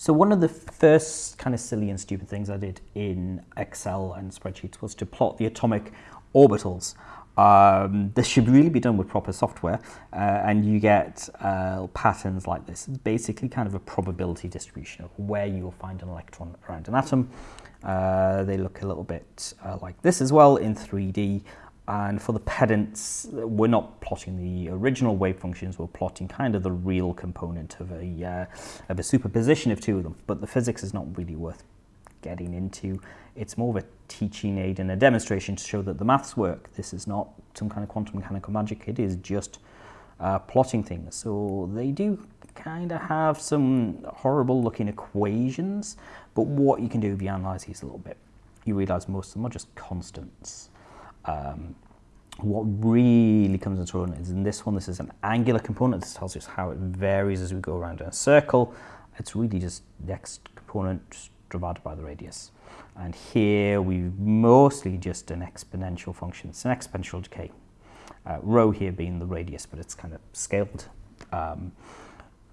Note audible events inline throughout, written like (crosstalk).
So one of the first kind of silly and stupid things I did in Excel and spreadsheets was to plot the atomic orbitals. Um, this should really be done with proper software uh, and you get uh, patterns like this, basically kind of a probability distribution of where you will find an electron around an atom. Uh, they look a little bit uh, like this as well in 3D and for the pedants, we're not plotting the original wave functions, we're plotting kind of the real component of a, uh, of a superposition of two of them. But the physics is not really worth getting into. It's more of a teaching aid and a demonstration to show that the maths work. This is not some kind of quantum mechanical magic, it is just uh, plotting things. So they do kind of have some horrible looking equations, but what you can do if you analyze these a little bit, you realize most of them are just constants. Um, what really comes into run is in this one, this is an angular component. This tells us how it varies as we go around in a circle. It's really just the x component divided by the radius. And here we've mostly just an exponential function. It's an exponential decay. Uh, rho here being the radius, but it's kind of scaled. Um,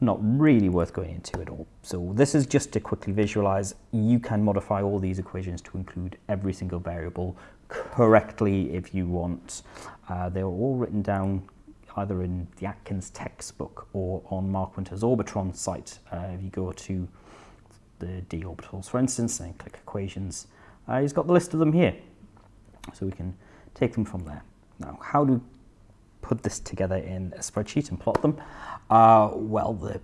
not really worth going into at all. So this is just to quickly visualize. You can modify all these equations to include every single variable correctly if you want. Uh, they were all written down either in the Atkins textbook or on Mark Winter's Orbitron site. Uh, if you go to the d orbitals, for instance, and click equations, uh, he's got the list of them here. So we can take them from there. Now, how do put this together in a spreadsheet and plot them? Uh, well, the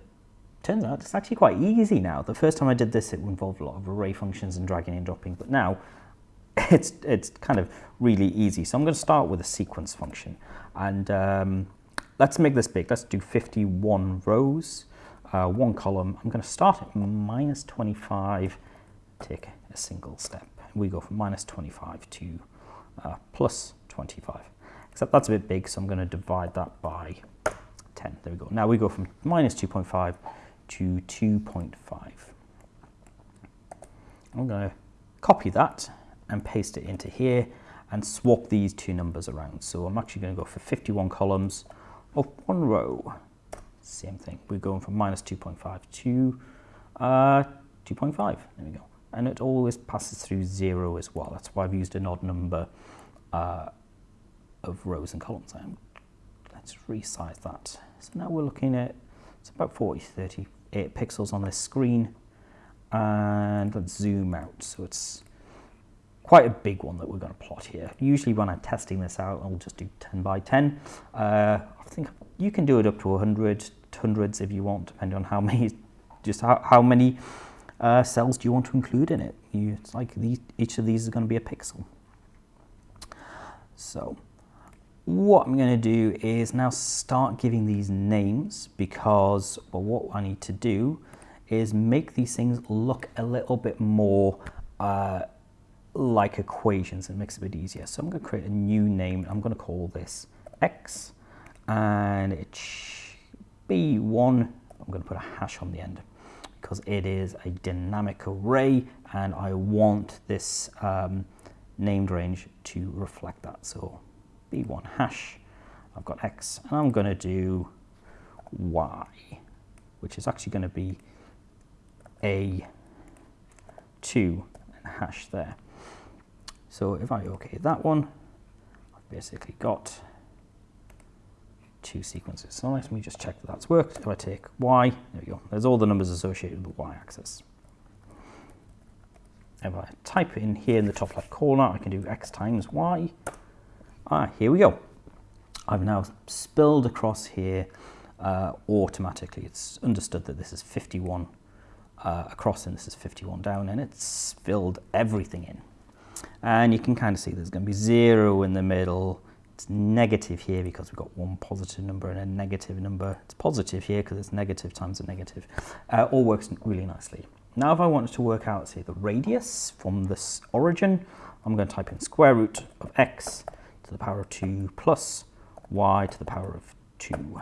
turns out it's actually quite easy now. The first time I did this, it involved a lot of array functions and dragging and dropping, but now (laughs) it's, it's kind of really easy. So I'm going to start with a sequence function. And um, let's make this big. Let's do 51 rows, uh, one column. I'm going to start at minus 25, take a single step. We go from minus 25 to uh, plus 25. Except that's a bit big, so I'm going to divide that by 10. There we go. Now we go from minus 2.5 to 2.5. I'm going to copy that and paste it into here and swap these two numbers around. So I'm actually going to go for 51 columns of one row. Same thing. We're going from minus 2.5 to uh, 2.5. There we go. And it always passes through zero as well. That's why I've used an odd number uh, of rows and columns. Um, let's resize that. So now we're looking at, it's about 40, 38 pixels on this screen. And let's zoom out. So it's quite a big one that we're going to plot here. Usually when I'm testing this out, I'll just do 10 by 10. Uh, I think you can do it up to 100, hundreds if you want, depending on how (laughs) many, just how, how many uh, cells do you want to include in it. You, it's like each of these is going to be a pixel. So what I'm going to do is now start giving these names because well, what I need to do is make these things look a little bit more uh, like equations and makes it a bit easier. So I'm going to create a new name. I'm going to call this X and it be one. I'm going to put a hash on the end because it is a dynamic array and I want this um, named range to reflect that. So B1 hash, I've got X and I'm going to do Y, which is actually going to be A2 and hash there. So if I OK that one, I've basically got two sequences. So let me just check that that's worked. If I take Y, there we go. There's all the numbers associated with the Y axis. If I type in here in the top left corner, I can do X times Y. Ah, here we go. I've now spilled across here uh, automatically. It's understood that this is 51 uh, across and this is 51 down and it's filled everything in. And you can kind of see there's going to be zero in the middle. It's negative here because we've got one positive number and a negative number. It's positive here because it's negative times a negative. Uh, all works really nicely. Now if I wanted to work out, say, the radius from this origin, I'm going to type in square root of x to the power of 2 plus y to the power of 2.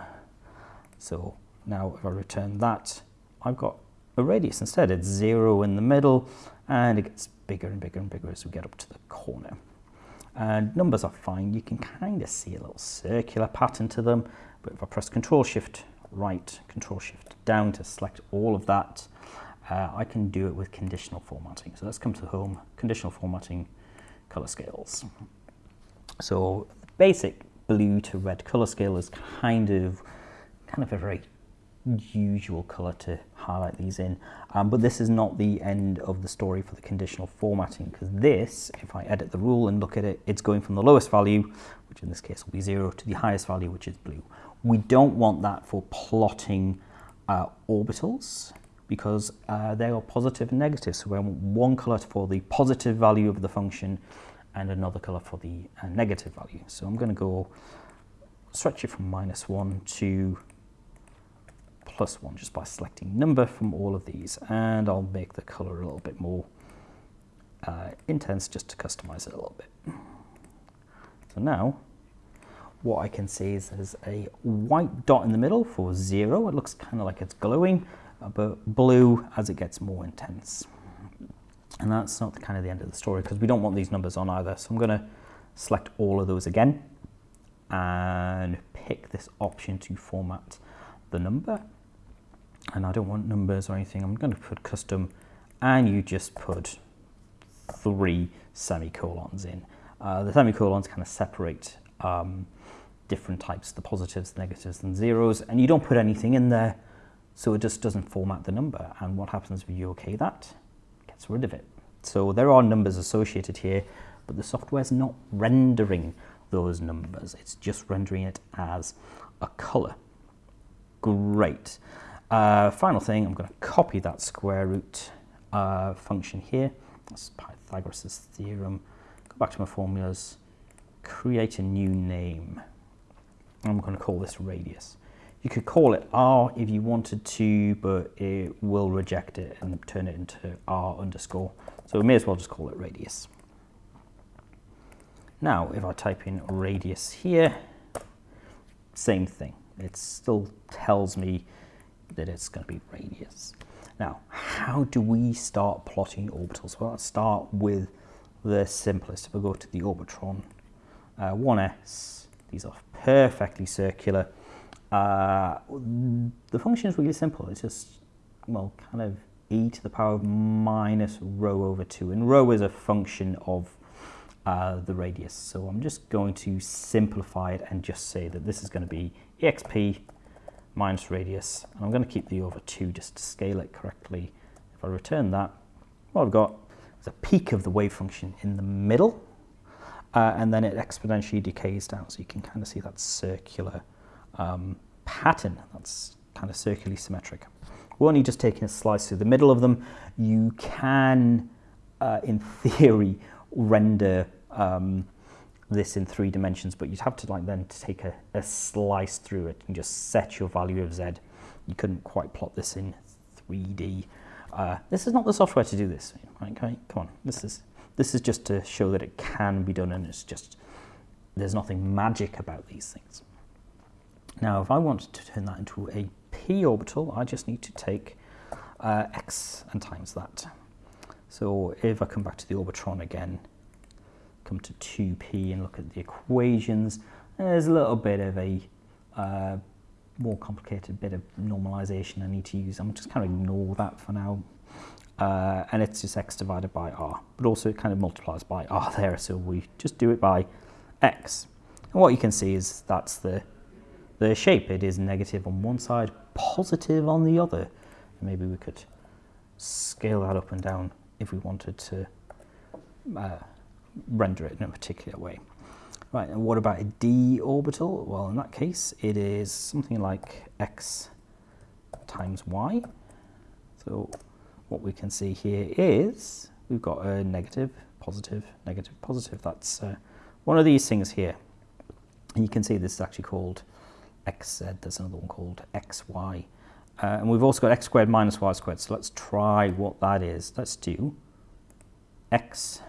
So now if I return that, I've got a radius instead. It's 0 in the middle and it gets bigger and bigger and bigger as we get up to the corner. And numbers are fine. You can kind of see a little circular pattern to them. But if I press Control Shift right, Control Shift down to select all of that, uh, I can do it with conditional formatting. So let's come to home, conditional formatting, color scales. So basic blue to red color scale is kind of kind of a very usual color to highlight these in. Um, but this is not the end of the story for the conditional formatting because this, if I edit the rule and look at it, it's going from the lowest value, which in this case will be zero, to the highest value, which is blue. We don't want that for plotting uh, orbitals because uh, they are positive and negative. So we want one color for the positive value of the function and another color for the uh, negative value. So I'm going to go stretch it from minus one to plus one just by selecting number from all of these and I'll make the color a little bit more uh, intense just to customize it a little bit. So now what I can see is there's a white dot in the middle for zero. It looks kind of like it's glowing, but blue as it gets more intense. And that's not kind of the end of the story because we don't want these numbers on either. So I'm going to select all of those again and pick this option to format the number and I don't want numbers or anything. I'm going to put custom and you just put three semicolons in. Uh, the semicolons kind of separate um, different types, the positives, the negatives and zeros, and you don't put anything in there, so it just doesn't format the number. And what happens if you okay that? Gets rid of it. So there are numbers associated here, but the software is not rendering those numbers. It's just rendering it as a color. Great. Uh, final thing, I'm going to copy that square root uh, function here. That's Pythagoras' theorem. Go back to my formulas, create a new name. I'm going to call this radius. You could call it r if you wanted to, but it will reject it and turn it into r underscore. So we may as well just call it radius. Now, if I type in radius here, same thing. It still tells me that it's going to be radius. Now, how do we start plotting orbitals? Well, let's start with the simplest. If we go to the Orbitron uh, 1s, these are perfectly circular. Uh, the function is really simple. It's just, well, kind of e to the power of minus rho over 2. And rho is a function of uh, the radius. So I'm just going to simplify it and just say that this is going to be exp minus radius. And I'm going to keep the over 2 just to scale it correctly. If I return that, what I've got is a peak of the wave function in the middle, uh, and then it exponentially decays down. So you can kind of see that circular um, pattern that's kind of circularly symmetric. We're only just taking a slice through the middle of them. You can, uh, in (laughs) theory, render um, this in three dimensions, but you'd have to like then take a, a slice through it and just set your value of z. You couldn't quite plot this in 3D. Uh, this is not the software to do this. Okay, come on. This is this is just to show that it can be done, and it's just there's nothing magic about these things. Now, if I want to turn that into a p orbital, I just need to take uh, x and times that. So if I come back to the orbitron again, come to 2p and look at the equations. There's a little bit of a uh, more complicated bit of normalization I need to use. I'm just kind of ignore that for now. Uh, and it's just x divided by r, but also it kind of multiplies by r (laughs) there, so we just do it by x. And what you can see is that's the, the shape. It is negative on one side, positive on the other. Maybe we could scale that up and down if we wanted to uh, render it in a particular way. Right, and what about a d orbital? Well, in that case, it is something like x times y. So what we can see here is we've got a negative, positive, negative, positive. That's uh, one of these things here. And you can see this is actually called xz. There's another one called xy. Uh, and we've also got x squared minus y squared. So let's try what that is. Let's do x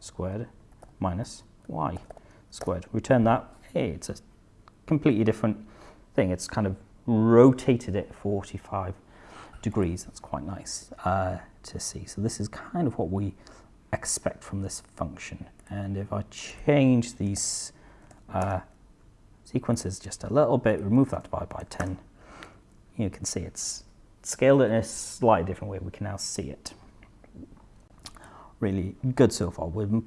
squared minus y squared. Return that, hey, it's a completely different thing. It's kind of rotated it 45 degrees. That's quite nice uh, to see. So this is kind of what we expect from this function. And if I change these uh, sequences just a little bit, remove that divided by 10, you can see it's scaled in a slightly different way. We can now see it. Really good so far. we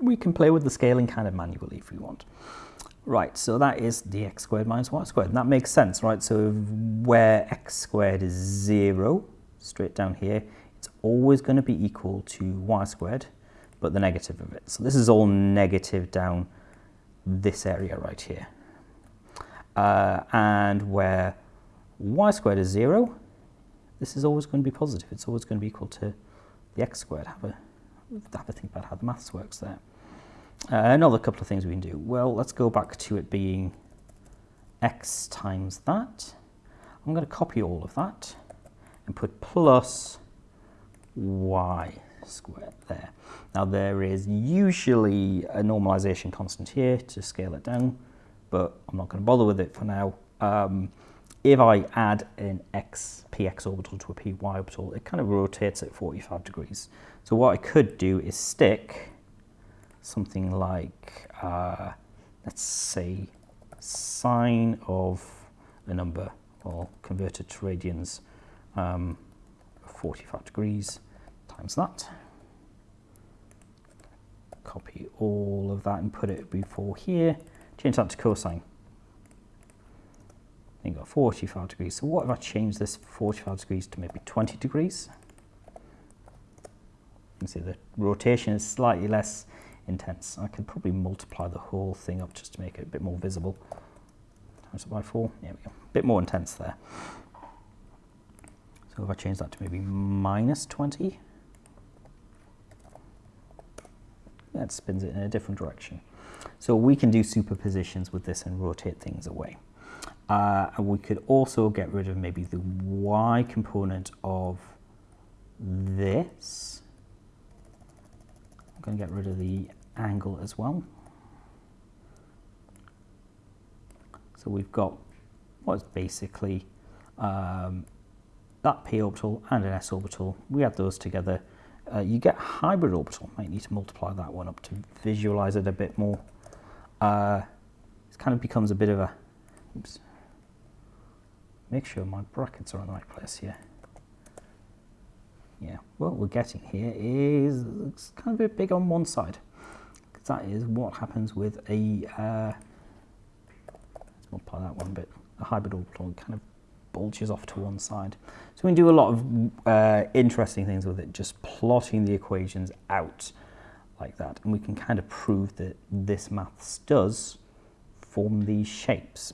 we can play with the scaling kind of manually if we want. Right, so that is the x squared minus y squared. And that makes sense, right? So where x squared is 0, straight down here, it's always going to be equal to y squared, but the negative of it. So this is all negative down this area right here. Uh, and where y squared is 0, this is always going to be positive. It's always going to be equal to the x squared. Have a, have a think about how the maths works there. Uh, another couple of things we can do. Well, let's go back to it being x times that. I'm going to copy all of that and put plus y squared there. Now there is usually a normalization constant here to scale it down, but I'm not going to bother with it for now. Um, if I add an x px orbital to a py orbital, it kind of rotates at 45 degrees. So what I could do is stick something like, uh, let's say, sine of a number, or converted to radians, um, 45 degrees times that. Copy all of that and put it before here. Change that to cosine. Then you've got 45 degrees. So what if I change this 45 degrees to maybe 20 degrees? You can see the rotation is slightly less intense. I could probably multiply the whole thing up just to make it a bit more visible. Times it by four, there we go. A bit more intense there. So if I change that to maybe minus 20, that spins it in a different direction. So we can do superpositions with this and rotate things away. Uh, and we could also get rid of maybe the y component of this. I'm going to get rid of the angle as well. So we've got what's basically um, that p orbital and an s orbital. We add those together. Uh, you get hybrid orbital. Might need to multiply that one up to visualize it a bit more. Uh, it kind of becomes a bit of a. Oops. Make sure my brackets are in the right place here. Yeah, what we're getting here is it's kind of a bit big on one side Because that is what happens with a, uh, let's multiply that one bit, a hybrid orbital kind of bulges off to one side. So we can do a lot of uh, interesting things with it, just plotting the equations out like that. And we can kind of prove that this maths does form these shapes.